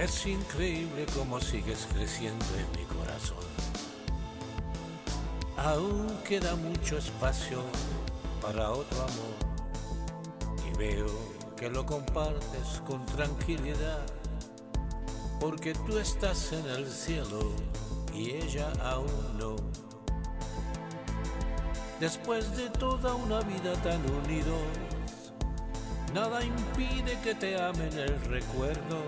Es increíble cómo sigues creciendo en mi corazón. Aún queda mucho espacio para otro amor. Y veo que lo compartes con tranquilidad. Porque tú estás en el cielo y ella aún no. Después de toda una vida tan unidos, nada impide que te amen el recuerdo